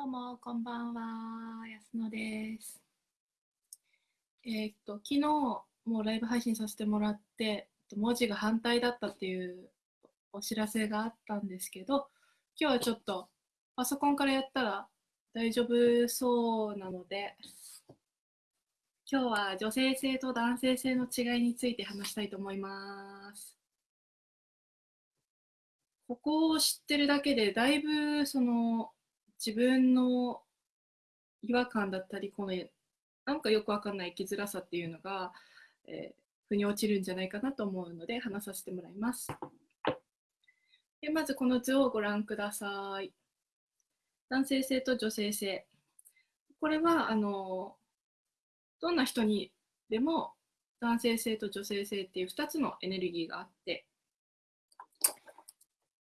どうも、こんばんは。安野です。えーっと、昨日、もうライブ配信させてもらって、文字が反対だったっていうお知らせがあったんですけど、今日はちょっとパソコンからやったら大丈夫そうなので、今日は女性性と男性性の違いについて話したいと思います。ここを知ってるだけで、だいぶその自分の違和感だったり、このなんかよくわかんない生きづらさっていうのが、えー腑に落ちるんじゃないかなと思うので話させてもらいます。でまずこの図をご覧ください。男性性と女性性。これはあのどんな人にでも男性性と女性性っていう2つのエネルギーがあって、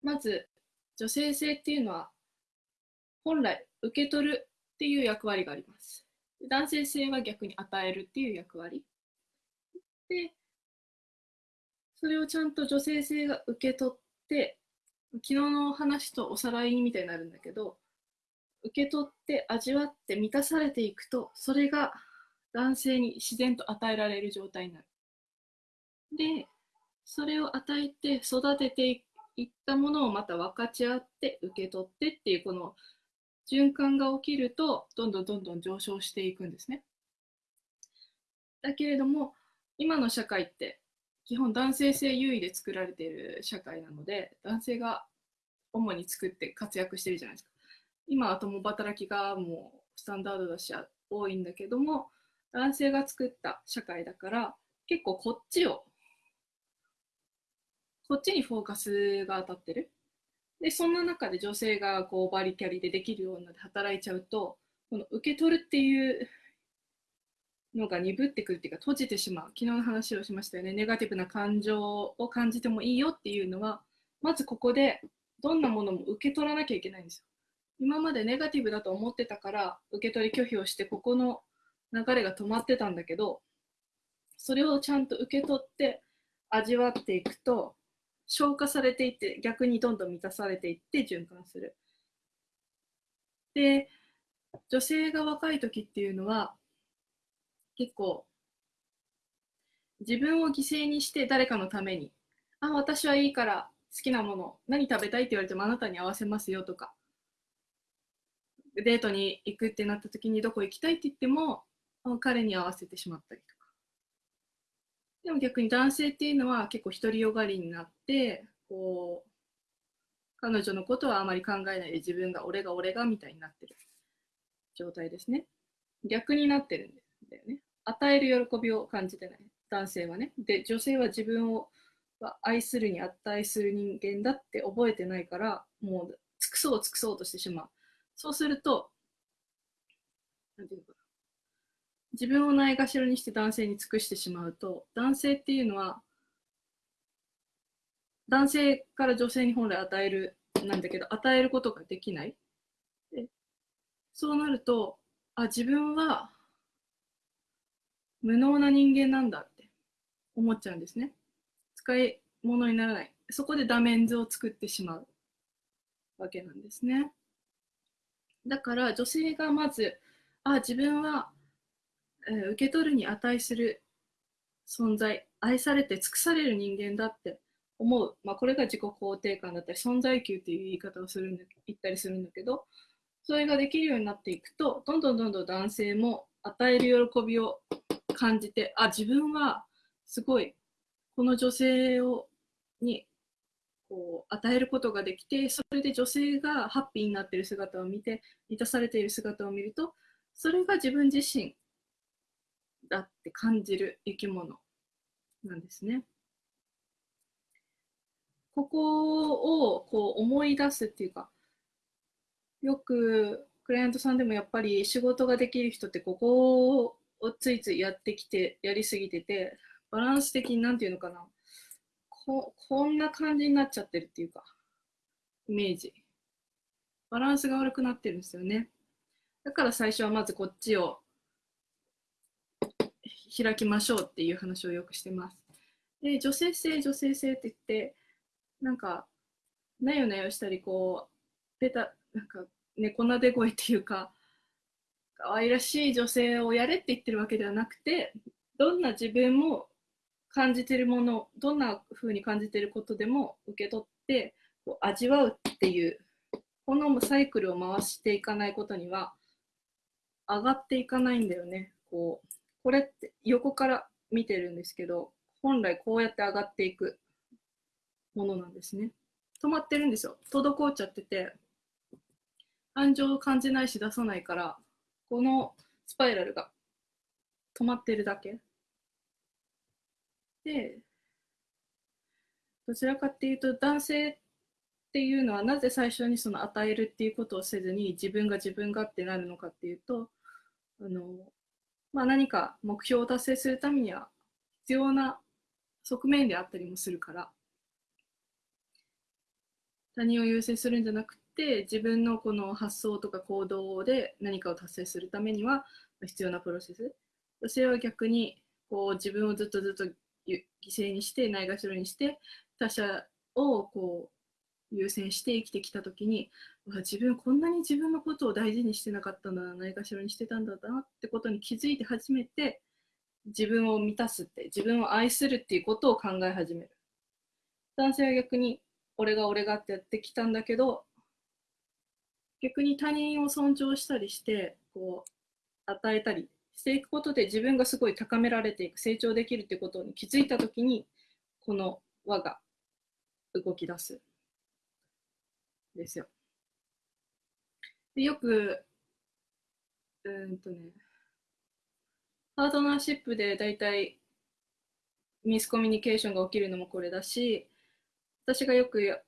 まず女性性っていうのは本来受け取るっていう役割があります。男性性は逆に与えるっていう役割。で、それをちゃんと女性性が受け取って、昨日の話とおさらいみたいになるんだけど、受け取って味わって満たされていくと、それが男性に自然と与えられる状態になる。で、それを与えて育てていったものをまた分かち合って受け取ってっていうこの循環が起きるとどんどんどんどん上昇していくんですね。だけれども今の社会って基本男性性優位で作られている社会なので男性が主に作って活躍してるじゃないですか。今は共働きがもうスタンダードだし多いんだけども男性が作った社会だから結構こっちをこっちにフォーカスが当たってる。で、そんな中で女性がこうバリキャリでできるようになって働いちゃうと、この受け取るっていうのが鈍ってくるっていうか閉じてしまう。昨日の話をしましたよね。ネガティブな感情を感じてもいいよっていうのは、まずここでどんなものも受け取らなきゃいけないんですよ。今までネガティブだと思ってたから受け取り拒否をしてここの流れが止まってたんだけど、それをちゃんと受け取って味わっていくと、消化されていって逆にどんどん満たされていって循環する。で女性が若い時っていうのは結構自分を犠牲にして誰かのためにあ私はいいから好きなもの何食べたいって言われてもあなたに合わせますよとかデートに行くってなった時にどこ行きたいって言っても彼に合わせてしまったりとかでも逆に男性っていうのは結構独りよがりになってこう彼女のことはあまり考えないで自分が俺が俺がみたいになってる状態ですね。逆になってるんだよね。与える喜びを感じてない。男性はね。で女性は自分を愛するに値する人間だって覚えてないからもう尽くそう尽くそうとしてしまう。そうするとなんていうのかな。自分をないがしろにして男性に尽くしてしまうと男性っていうのは男性から女性に本来与えるなんだけど与えることができない。そうなるとあ自分は無能な人間なんだって思っちゃうんですね。使い物にならない。そこでダメンズを作ってしまうわけなんですね。だから女性がまずあ自分はえ受け取るに値する存在愛されて尽くされる人間だって思う、まあ、これが自己肯定感だったり存在級っていう言い方をするんだ言ったりするんだけどそれができるようになっていくとどんどんどんどん男性も与える喜びを感じてあ自分はすごいこの女性をにこう与えることができてそれで女性がハッピーになってる姿を見て満たされている姿を見るとそれが自分自身だって感じる生き物なんですね。ここをこう思い出すっていうかよくクライアントさんでもやっぱり仕事ができる人ってここをついついやってきてやりすぎててバランス的に何て言うのかな。ここんな感じになっちゃってるっていうかイメージ。バランスが悪くなってるんですよね。だから最初はまずこっちを開きましょうっていう話をよくしてます。で女性性女性性って言ってなんかなよなよしたりこうベタなんか猫なで声っていうか可愛らしい女性をやれって言ってるわけではなくてどんな自分も感じてるものどんな風に感じてることでも受け取ってこう味わうっていうこのサイクルを回していかないことには上がっていかないんだよね。こうこれって横から見てるんですけど本来こうやって上がっていくものなんですね。止まってるんですよ。滞っちゃってて感情を感じないし出さないからこのスパイラルが止まってるだけ。でどちらかっていうと男性っていうのはなぜ最初にその与えるっていうことをせずに自分が自分がってなるのかっていうとあの、まあ、何か目標を達成するためには必要な側面であったりもするから他人を優先するんじゃなくて自分のこの発想とか行動で何かを達成するためには必要なプロセス。女性は逆にこう自分をずっとずっと犠牲にしてないがしろにして他者をこう優先して生きてきた時に自分こんなに自分のことを大事にしてなかったんだなないがしろにしてたんだなってことに気づいて初めて自分を満たすって自分を愛するっていうことを考え始める男性は逆に俺が俺がってやってきたんだけど逆に他人を尊重したりしてこう与えたりしていくことで自分がすごい高められていく成長できるってことに気づいた時にこの輪が動き出すですよ。でよくうんとねパートナーシップで大体ミスコミュニケーションが起きるのもこれだし私がよく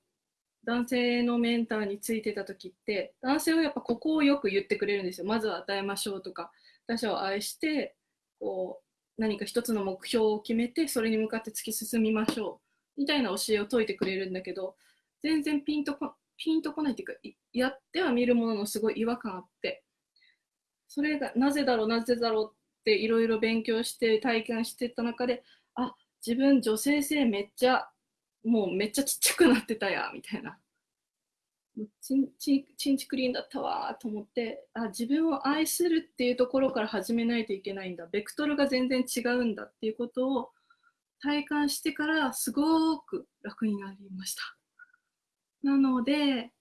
男性のメンターについてた時って男性はやっぱここをよく言ってくれるんですよ。まずは与えましょうとか他者を愛してこう何か一つの目標を決めてそれに向かって突き進みましょう。みたいな教えを説いてくれるんだけど全然ピンとこピンとこないっていうかやっては見るもののすごい違和感あってそれがなぜだろうなぜだろうっていろいろ勉強して体験してた中であ自分女性性めっちゃもうめっちゃちっちゃくなってたやみたいな。ちんちちんちクリーンだったわと思ってあ自分を愛するっていうところから始めないといけないんだ。ベクトルが全然違うんだっていうことを体感してからすごく楽になりました。なので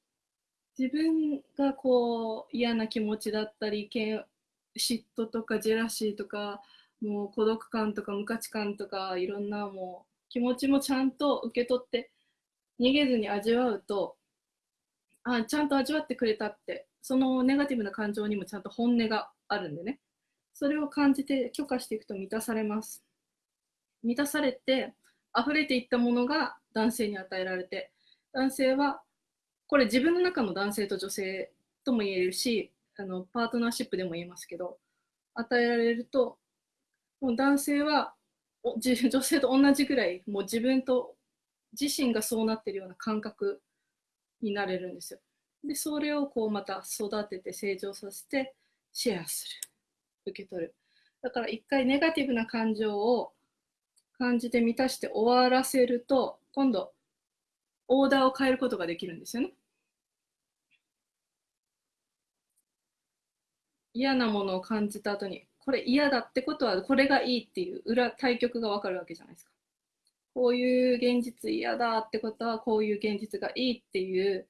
自分がこう嫌な気持ちだったり嫉妬とかジェラシーとかもう孤独感とか無価値観とかいろんなもう気持ちもちゃんと受け取って逃げずに味わうとあちゃんと味わってくれたってそのネガティブな感情にもちゃんと本音があるんでね。それを感じて許可していくと満たされます。満たされて溢れていったものが男性に与えられて男性はこれ自分の中の男性と女性とも言えるしあのパートナーシップでも言えますけど与えられるともう男性は 女性と同じぐらいもう自分と自身がそうなってるような感覚になれるんですよ。で、それをこうまた育てて成長させてシェアする。受け取る。だから一回ネガティブな感情を感じて満たして終わらせると、今度、オーダーを変えることができるんですよね。嫌なものを感じた後に、これ嫌だってことはこれがいいっていう裏対局がわかるわけじゃないですか。こういう現実嫌だってことはこういう現実がいいっていう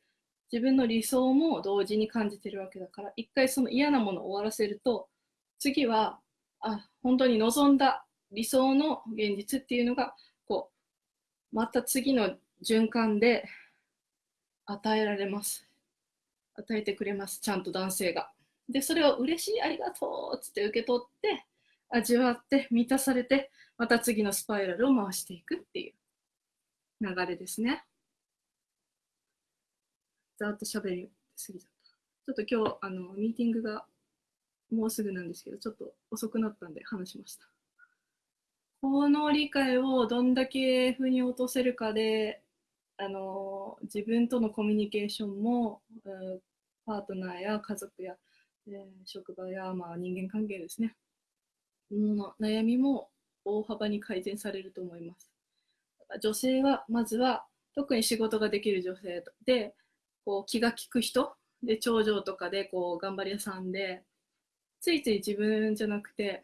自分の理想も同時に感じてるわけだから一回その嫌なものを終わらせると次はあ本当に望んだ理想の現実っていうのがこうまた次の循環で与えられます与えてくれますちゃんと男性がでそれを嬉しいありがとうっつって受け取って味わって満たされてまた次のスパイラルを回していくっていう流れですね。ざっと喋りすぎちゃった。ちょっと今日あのミーティングがもうすぐなんですけど、ちょっと遅くなったんで話しました。この理解をどんだけ腑に落とせるかで、あの自分とのコミュニケーションも、パートナーや家族や、えー、職場や、まあ、人間関係ですね、の悩みも大幅に改善されると思います。女性はまずは特に仕事ができる女性でこう気が利く人で、頂上とかでこう頑張り屋さんで、ついつい自分じゃなくて、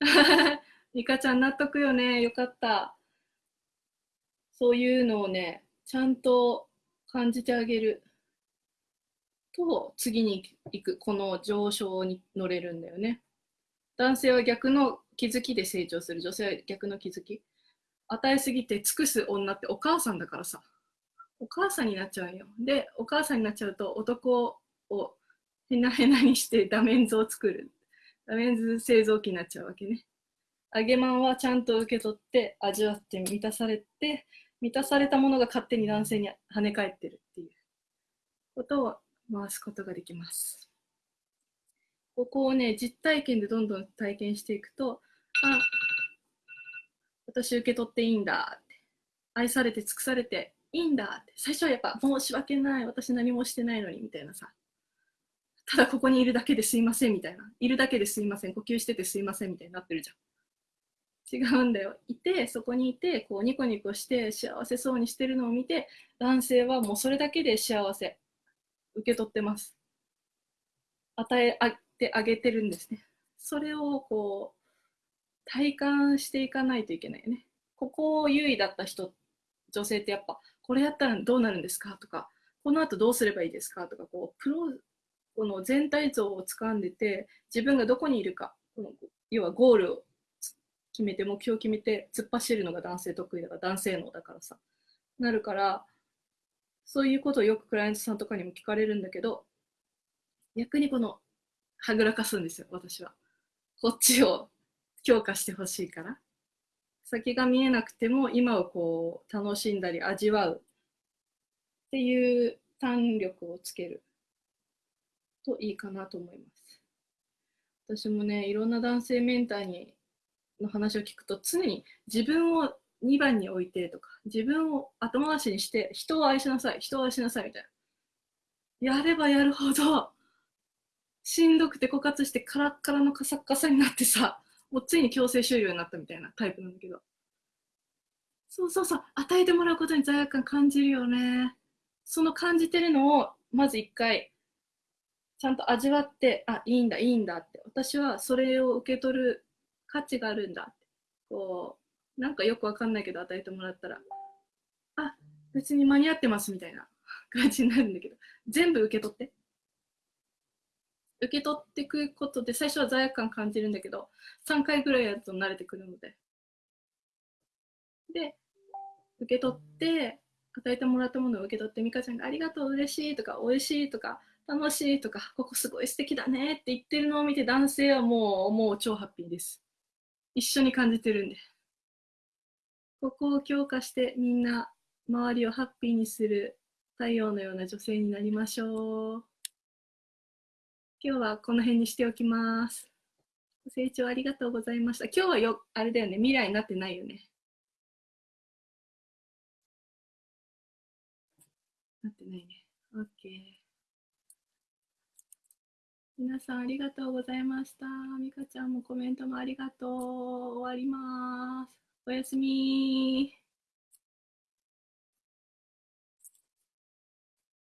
ミカちゃん納得よね。よかった。そういうのをね、ちゃんと感じてあげると、次に行く、この上昇に乗れるんだよね。男性は逆の気づきで成長する。女性は逆の気づき。与えすぎて尽くす女ってお母さんだからさ。お母さんになっちゃうよ。で、お母さんになっちゃうと男をへなへなにしてダメンズを作る。ダメンズ製造機になっちゃうわけね。揚げまんはちゃんと受け取って味わって満たされて満たされたものが勝手に男性に跳ね返ってるっていうことを回すことができます。ここをね、実体験でどんどん体験していくと、あ、私受け取っていいんだって、愛されて尽くされていいんだって、最初はやっぱ申し訳ない、私何もしてないのにみたいなさ、ただここにいるだけですいませんみたいな、いるだけですいません、呼吸しててすいませんみたいになってるじゃん。違うんだよ。いて、そこにいて、こうニコニコして幸せそうにしてるのを見て、男性はもうそれだけで幸せ、受け取ってます。与えてあげてるんですね。それをこう、体感していかないといけないよね。ここを優位だった人、女性ってやっぱ、これやったらどうなるんですか？とか、この後どうすればいいですか？とか、こう、プロ、この全体像を掴んでて、自分がどこにいるか、この要はゴールを決めて目標を決めて突っ走るのが男性得意だから男性能だからさ。なるからそういうことをよくクライアントさんとかにも聞かれるんだけど逆にこのはぐらかすんですよ私は。こっちを強化してほしいから。先が見えなくても今をこう楽しんだり味わう。っていう胆力をつける。といいかなと思います。私もねいろんな男性メンターにの話を聞くと常に自分を2番に置いてとか自分を後回しにして人を愛しなさい人を愛しなさいみたいな。やればやるほどしんどくて枯渇してカラッカラのカサッカサになってさもうついに強制終了になったみたいなタイプなんだけど。そうそうそう与えてもらうことに罪悪感感じるよね。その感じてるのをまず一回ちゃんと味わってあいいんだいいんだって私はそれを受け取る価値があるんだ。ってこうなんかよくわかんないけど与えてもらったら。あ別に間に合ってますみたいな。感じになるんだけど。全部受け取って。受け取ってくことで最初は罪悪感感じるんだけど3回ぐらいやると慣れてくるので。で受け取って与えてもらったものを受け取って美香ちゃんが「ありがとう嬉しい」とか「美味しい」とか「楽しい」とか「ここすごい素敵だね」って言ってるのを見て男性はもうもう超ハッピーです。一緒に感じてるんで。ここを強化してみんな周りをハッピーにする太陽のような女性になりましょう。今日はこの辺にしておきます。ご清聴ありがとうございました。今日はよ、あれだよね、未来になってないよね。なってないね。OK。皆さんありがとうございました。みかちゃんもコメントもありがとう。終わります。おやすみ